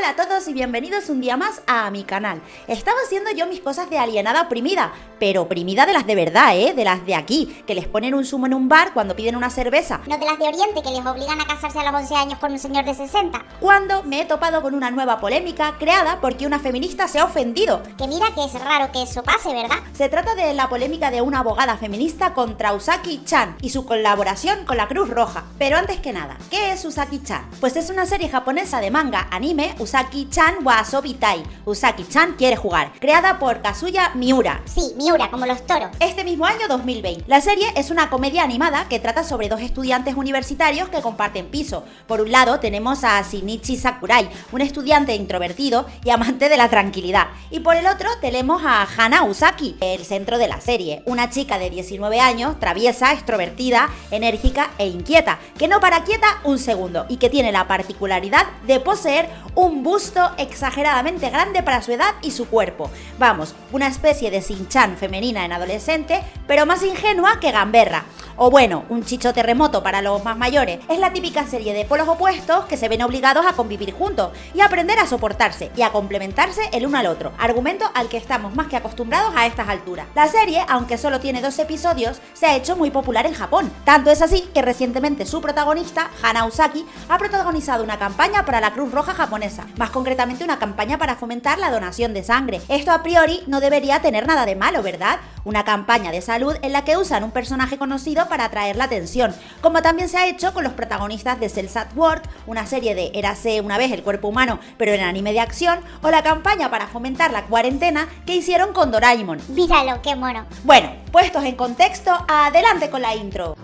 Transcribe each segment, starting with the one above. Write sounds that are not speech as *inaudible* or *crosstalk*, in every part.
Hola a todos y bienvenidos un día más a mi canal. Estaba haciendo yo mis cosas de alienada oprimida, pero oprimida de las de verdad, ¿eh? De las de aquí, que les ponen un zumo en un bar cuando piden una cerveza. No de las de Oriente que les obligan a casarse a los 11 años con un señor de 60. Cuando me he topado con una nueva polémica creada porque una feminista se ha ofendido. Que mira que es raro que eso pase, ¿verdad? Se trata de la polémica de una abogada feminista contra Usaki Chan y su colaboración con la Cruz Roja. Pero antes que nada, ¿qué es Usaki Chan? Pues es una serie japonesa de manga anime Usaki-chan wa Tai. Usaki-chan quiere jugar, creada por Kazuya Miura. Sí, Miura, como los toros. Este mismo año 2020. La serie es una comedia animada que trata sobre dos estudiantes universitarios que comparten piso. Por un lado tenemos a Shinichi Sakurai, un estudiante introvertido y amante de la tranquilidad. Y por el otro tenemos a Hana Usaki, el centro de la serie, una chica de 19 años, traviesa, extrovertida, enérgica e inquieta, que no para quieta un segundo y que tiene la particularidad de poseer un busto exageradamente grande para su edad y su cuerpo. Vamos, una especie de Sinchan femenina en adolescente, pero más ingenua que gamberra. O bueno, un chicho terremoto para los más mayores. Es la típica serie de polos opuestos que se ven obligados a convivir juntos y aprender a soportarse y a complementarse el uno al otro. Argumento al que estamos más que acostumbrados a estas alturas. La serie, aunque solo tiene dos episodios, se ha hecho muy popular en Japón. Tanto es así que recientemente su protagonista, Hana Usaki, ha protagonizado una campaña para la Cruz Roja japonesa más concretamente una campaña para fomentar la donación de sangre. Esto a priori no debería tener nada de malo, ¿verdad? Una campaña de salud en la que usan un personaje conocido para atraer la atención, como también se ha hecho con los protagonistas de Cells at Work, una serie de Érase una vez el cuerpo humano, pero en anime de acción, o la campaña para fomentar la cuarentena que hicieron con Doraemon. Míralo, qué mono. Bueno, puestos en contexto, adelante con la intro.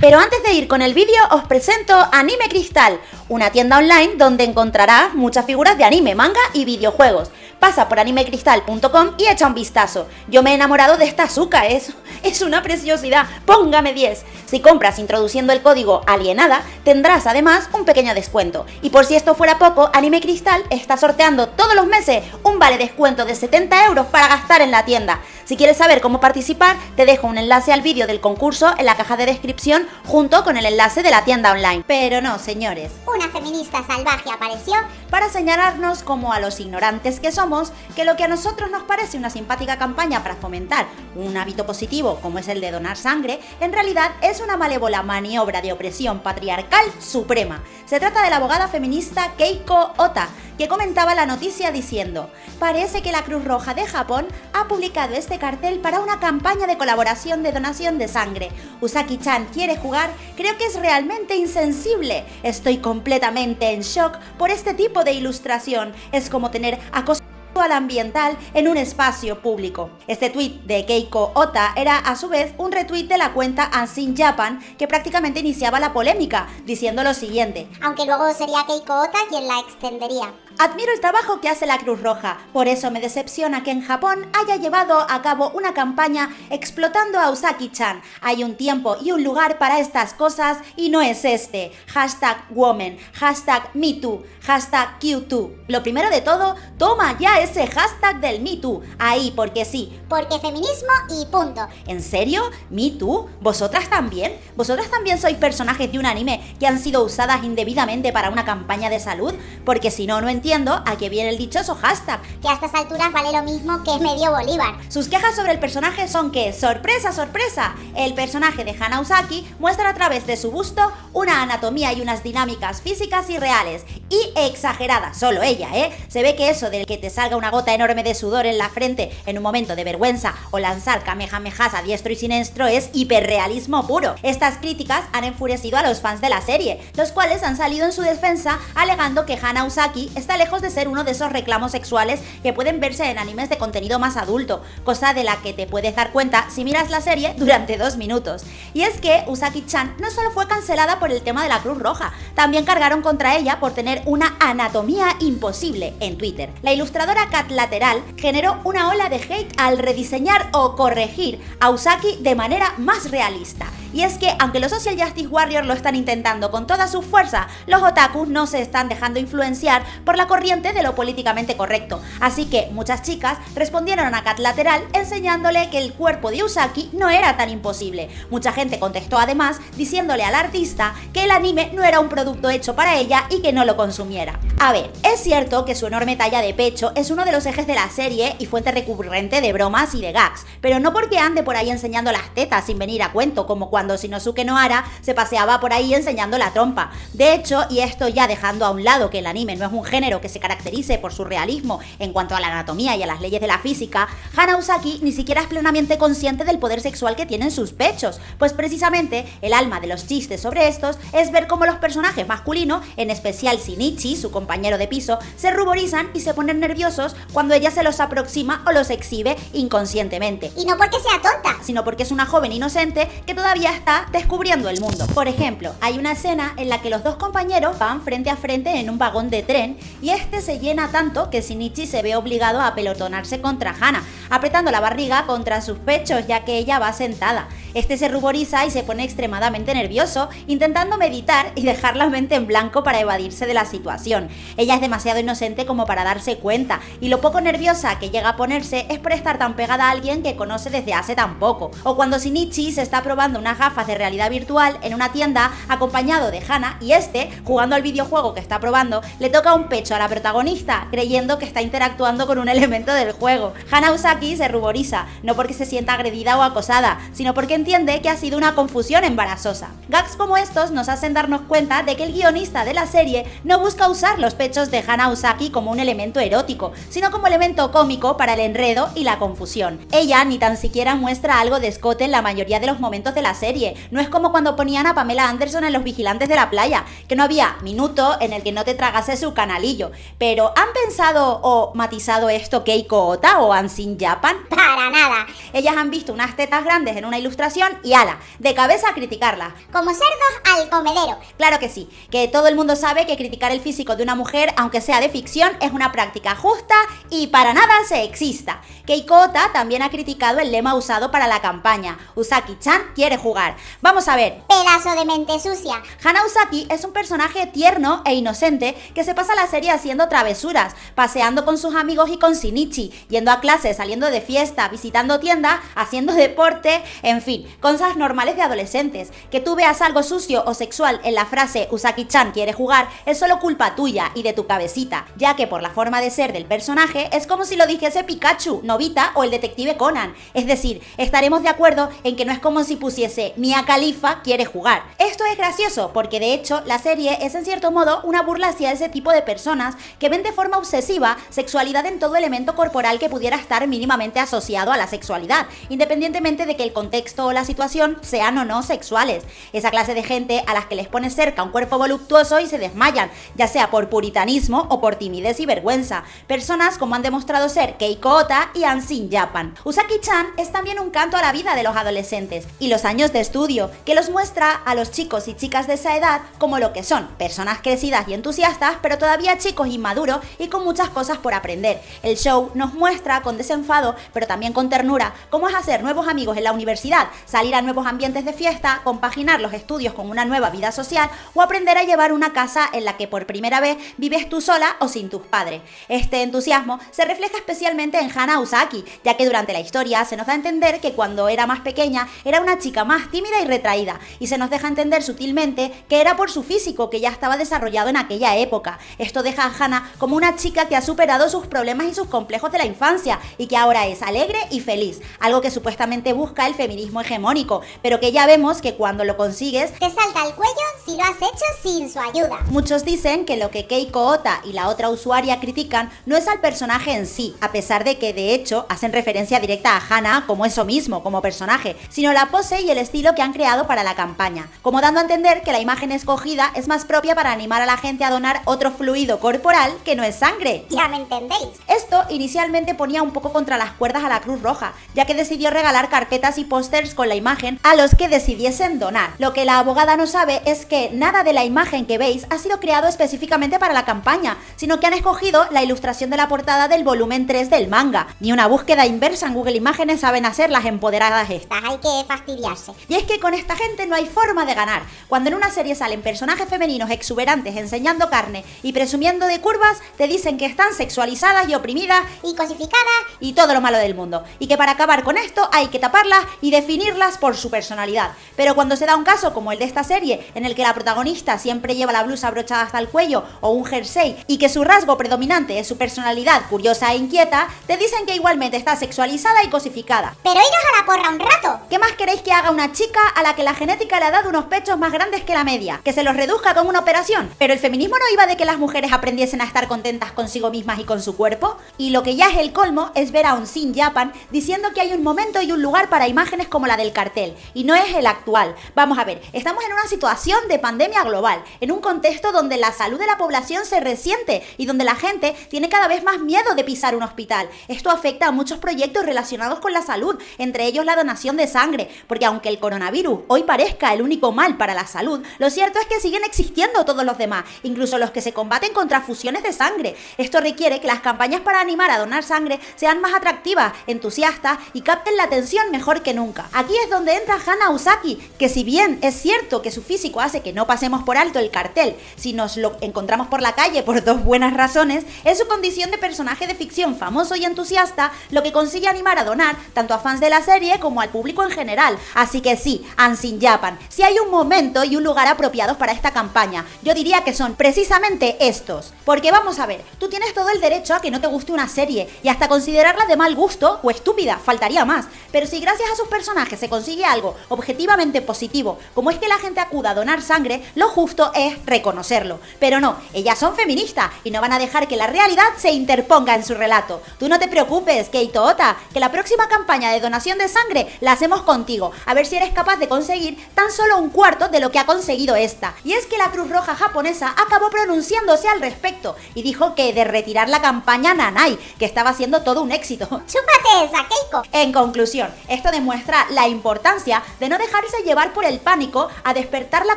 Pero antes de ir con el vídeo os presento Anime Cristal, una tienda online donde encontrarás muchas figuras de anime, manga y videojuegos. Pasa por animecristal.com y echa un vistazo. Yo me he enamorado de esta azúcar, es, es una preciosidad. Póngame 10. Si compras introduciendo el código alienada, tendrás además un pequeño descuento. Y por si esto fuera poco, Anime Cristal está sorteando todos los meses un vale descuento de 70 euros para gastar en la tienda. Si quieres saber cómo participar, te dejo un enlace al vídeo del concurso en la caja de descripción junto con el enlace de la tienda online. Pero no, señores. Una feminista salvaje apareció para señalarnos como a los ignorantes que somos que lo que a nosotros nos parece una simpática campaña para fomentar un hábito positivo como es el de donar sangre, en realidad es una malévola maniobra de opresión patriarcal suprema. Se trata de la abogada feminista Keiko Ota, que comentaba la noticia diciendo, parece que la Cruz Roja de Japón ha publicado este cartel para una campaña de colaboración de donación de sangre. Usaki-chan quiere jugar, creo que es realmente insensible. Estoy completamente en shock por este tipo de ilustración. Es como tener acoso al ambiental en un espacio público. Este tweet de Keiko Ota era a su vez un retweet de la cuenta Unseen Japan que prácticamente iniciaba la polémica, diciendo lo siguiente. Aunque luego sería Keiko Ota quien la extendería. Admiro el trabajo que hace la Cruz Roja, por eso me decepciona que en Japón haya llevado a cabo una campaña explotando a Usaki-chan. Hay un tiempo y un lugar para estas cosas y no es este. Hashtag woman, hashtag MeToo, hashtag Q2. Lo primero de todo, toma ya ese hashtag del MeToo. Ahí, porque sí. Porque feminismo y punto. ¿En serio? ¿MeToo? ¿Vosotras también? ¿Vosotras también sois personajes de un anime que han sido usadas indebidamente para una campaña de salud? Porque si no, no entiendo a qué viene el dichoso hashtag. Que a estas alturas vale lo mismo que medio bolívar. Sus quejas sobre el personaje son que, sorpresa, sorpresa, el personaje de Hana Usaki muestra a través de su busto una anatomía y unas dinámicas físicas y reales, y exageradas, solo ella, ¿eh? Se ve que eso de que te salga una gota enorme de sudor en la frente en un momento de vergüenza o lanzar kamehamehas a diestro y siniestro es hiperrealismo puro. Estas críticas han enfurecido a los fans de la serie, los cuales han salido en su defensa alegando que Hana Usaki está lejos de ser uno de esos reclamos sexuales que pueden verse en animes de contenido más adulto, cosa de la que te puedes dar cuenta si miras la serie durante dos minutos. Y es que Usaki-chan no solo fue cancelada por el tema de la Cruz Roja, también cargaron contra ella por tener una anatomía imposible en Twitter. La ilustradora Cat Lateral generó una ola de hate al rediseñar o corregir a Usaki de manera más realista Y es que, aunque los Social Justice Warriors lo están intentando con toda su fuerza, los otakus no se están dejando influenciar por la corriente de lo políticamente correcto. Así que muchas chicas respondieron a Cat Lateral enseñándole que el cuerpo de Usaki no era tan imposible. Mucha gente contestó además diciéndole al artista que el anime no era un producto hecho para ella y que no lo consumiera. A ver, es cierto que su enorme talla de pecho es uno de los ejes de la serie y fuente recurrente de bromas y de gags, pero no porque ande por ahí enseñando las tetas sin venir a cuento, como cuando Shinosuke Nohara se paseaba por ahí enseñando la trompa. De hecho, y esto ya dejando a un lado que el anime no es un género que se caracterice por su realismo en cuanto a la anatomía y a las leyes de la física, Hana Usaki ni siquiera es plenamente consciente del poder sexual que tienen sus pechos, pues precisamente el alma de los chistes sobre estos es ver cómo los personajes masculinos, en especial Shinichi, su compañero de piso, se ruborizan y se ponen nerviosos cuando ella se los aproxima o los exhibe inconscientemente. Y no porque sea tonta, sino porque es una joven inocente que todavía está descubriendo el mundo. Por ejemplo, hay una escena en la que los dos compañeros van frente a frente en un vagón de tren y este se llena tanto que Shinichi se ve obligado a pelotonarse contra Hana, apretando la barriga contra sus pechos ya que ella va sentada. Este se ruboriza y se pone extremadamente nervioso, intentando meditar y dejar la mente en blanco para evadirse de la situación. Ella es demasiado inocente como para darse cuenta, y lo poco nerviosa que llega a ponerse es por estar tan pegada a alguien que conoce desde hace tan poco. O cuando Shinichi se está probando gafas de realidad virtual en una tienda acompañado de Hana y este, jugando al videojuego que está probando, le toca un pecho a la protagonista, creyendo que está interactuando con un *laughs* elemento del juego. Hana Usaki se ruboriza, no porque se sienta agredida o acosada, sino porque entiende que ha sido una confusión embarazosa. Gags como estos nos hacen darnos cuenta de que el guionista de la serie no busca usar los pechos de Hana Usaki como un elemento erótico, sino como elemento cómico para el enredo y la confusión. Ella ni tan siquiera muestra algo de escote en la mayoría de los momentos de la serie, no es como cuando ponían a Pamela Anderson en Los Vigilantes de la Playa, que no había minuto en el que no te tragase su canalillo. Pero ¿han pensado o matizado esto Keiko Ota o Ansin Japan? *laughs* para nada. Ellas han visto unas tetas grandes en una ilustración y ala, de cabeza a criticarla. Como cerdos al comedero. Claro que sí, que todo el mundo sabe que criticar el físico de una mujer, aunque sea de ficción, es una práctica justa y para nada sexista. Keiko Ota también ha criticado el lema usado para la campaña, Usaki-chan quiere jugar. Vamos a ver. Pedazo de mente sucia. Hana Usaki es un personaje tierno e inocente que se pasa la serie haciendo travesuras, paseando con sus amigos y con Shinichi, yendo a clases, saliendo de fiesta, visitando tiendas, haciendo deporte, en fin, cosas normales de adolescentes. Que tú veas algo sucio o sexual en la frase Usaki-chan quiere jugar es solo culpa tuya y de tu cabecita, ya que por la forma de ser del personaje es como si lo dijese Pikachu, Novita o el detective Conan. Es decir, estaremos de acuerdo en que no es como si pusiese Mia Khalifa quiere jugar. Esto es gracioso porque de hecho la serie es en cierto modo una burla hacia ese tipo de personas que ven de forma obsesiva sexualidad en todo elemento corporal que pudiera estar mínimamente asociado a la sexualidad, independientemente de que el contexto o la situación sean o no sexuales. Esa clase de gente a las que les pone cerca un cuerpo voluptuoso y se desmayan, ya sea por puritanismo o por timidez y vergüenza. Personas como han demostrado ser Keiko Ota y Ansin Japan. Usaki-chan es también un canto a la vida de los adolescentes y los años de estudio, que los muestra a los chicos y chicas de esa edad como lo que son, personas crecidas y entusiastas, pero todavía chicos inmaduros y con muchas cosas por aprender. El show nos muestra con desenfado, pero también con ternura, cómo es hacer nuevos amigos en la universidad, salir a nuevos ambientes de fiesta, compaginar los estudios con una nueva vida social o aprender a llevar una casa en la que por primera vez vives tú sola o sin tus padres. Este entusiasmo se refleja especialmente en Hana Usaki, ya que durante la historia se nos da a entender que cuando era más pequeña era una chica más tímida y retraída, y se nos deja entender sutilmente que era por su físico que ya estaba desarrollado en aquella época. Esto deja a Hana como una chica que ha superado sus problemas y sus complejos de la infancia y que ahora es alegre y feliz, algo que supuestamente busca el feminismo hegemónico, pero que ya vemos que cuando lo consigues te salta el cuello si lo has hecho sin su ayuda. Muchos dicen que lo que Keiko Ota y la otra usuaria critican no es al personaje en sí, a pesar de que de hecho hacen referencia directa a Hana como eso mismo, como personaje, sino la pose y el estilo que han creado para la campaña, como dando a entender que la imagen escogida es más propia para animar a la gente a donar otro fluido corporal que no es sangre. Ya me entendéis. Esto inicialmente ponía un poco contra las cuerdas a la Cruz Roja, ya que decidió regalar carpetas y pósters con la imagen a los que decidiesen donar. Lo que la abogada no sabe es que nada de la imagen que veis ha sido creado específicamente para la campaña, sino que han escogido la ilustración de la portada del volumen 3 del manga. Ni una búsqueda inversa en Google Imágenes saben hacer las empoderadas estas. Hay que fastidiarse. Y es que con esta gente no hay forma de ganar. Cuando en una serie salen personajes femeninos exuberantes enseñando carne y presumiendo de curvas, te dicen que están sexualizadas y oprimidas Y cosificadas. y todo lo malo del mundo. Y que para acabar con esto hay que taparlas y definirlas por su personalidad. Pero cuando se da un caso como el de esta serie, en el que la protagonista siempre lleva la blusa abrochada hasta el cuello o un jersey y que su rasgo predominante es su personalidad curiosa e inquieta, te dicen que igualmente está sexualizada y cosificada. Pero iros a la porra un rato. ¿Qué más queréis que haga una chica a la que la genética le ha dado unos pechos más grandes que la media? ¿Que se los reduzca con una operación? ¿Pero el feminismo no iba de que las mujeres aprendiesen a estar contentas consigo mismas y con su cuerpo? Y lo que ya es el colmo es ver a un Sin Japan diciendo que hay un momento y un lugar para imágenes como la del cartel, y no es el actual. Vamos a ver, estamos en una situación de pandemia global, en un contexto donde la salud de la población se resiente y donde la gente tiene cada vez más miedo de pisar un hospital. Esto afecta a muchos proyectos relacionados con la salud, entre ellos la donación de sangre, porque aunque el coronavirus hoy parezca el único mal para la salud, lo cierto es que siguen existiendo todos los demás, incluso los que se combaten contra fusiones de sangre. Esto requiere que las campañas para animar a donar sangre sean más atractivas, entusiastas y capten la atención mejor que nunca. Aquí es donde entra Hana Usaki, que si bien es cierto que su físico hace que no pasemos por alto el cartel si nos lo encontramos por la calle por dos buenas razones, es su condición de personaje de ficción famoso y entusiasta lo que consigue animar a donar tanto a fans de la serie como al público en general. Así que sí, Ansin Japan, si hay un momento y un lugar apropiados para esta campaña, yo diría que son precisamente estos. Porque vamos a ver, tú tienes todo el derecho a que no te guste una serie y hasta considerarla de mal gusto o estúpida, faltaría más. Pero si gracias a sus personajes se consigue algo objetivamente positivo, como es que la gente acuda a donar sangre, lo justo es reconocerlo. Pero no, ellas son feministas y no van a dejar que la realidad se interponga en su relato. Tú no te preocupes, Keito Ota, que la próxima campaña de donación de sangre la hacemos contigo, a ver si eres capaz de conseguir tan solo un cuarto de lo que ha conseguido esta. Y es que la Cruz Roja japonesa acabó pronunciándose al respecto y dijo que de retirar la campaña Nanai, que estaba siendo todo un éxito. *laughs* Chúpate esa, Keiko. En conclusión, esto demuestra la importancia de no dejarse llevar por el pánico a despertar la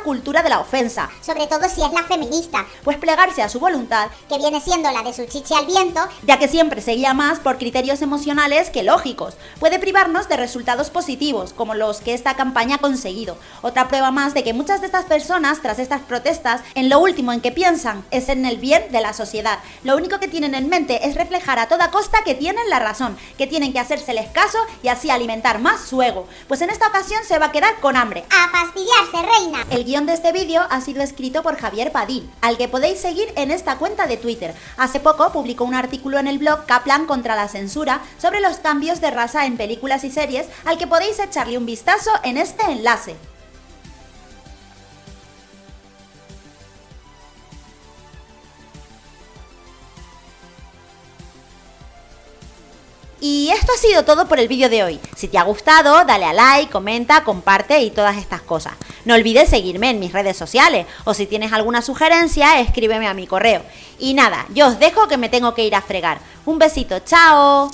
cultura de la ofensa, Sobre todo si es la feminista, pues plegarse a su voluntad, que viene siendo la de su chiche al viento. ya que siempre se guía más por criterios emocionales que lógicos, puede privarnos de resultados positivos, como los que esta campaña ha conseguido. Otra prueba más de que muchas de estas personas, tras estas protestas, en lo último en que piensan es en el bien de la sociedad. Lo único que tienen en mente es reflejar a toda costa que tienen la razón, que tienen que hacérseles caso y así alimentar más su ego. Pues en esta ocasión se va a quedar con hambre. A fastidiarse, reina. El guion de este vídeo ha sido escrito por Javier Padín, al que podéis seguir en esta cuenta de Twitter. Hace poco publicó un artículo en el blog Kaplan contra la censura sobre los cambios de raza en películas y series, al que podéis echarle un vistazo en este enlace. Y esto ha sido todo por el vídeo de hoy. Si te ha gustado, dale a like, comenta, comparte y todas estas cosas. No olvides seguirme en mis redes sociales o si tienes alguna sugerencia, escríbeme a mi correo. Y nada, yo os dejo que me tengo que ir a fregar. Un besito, chao.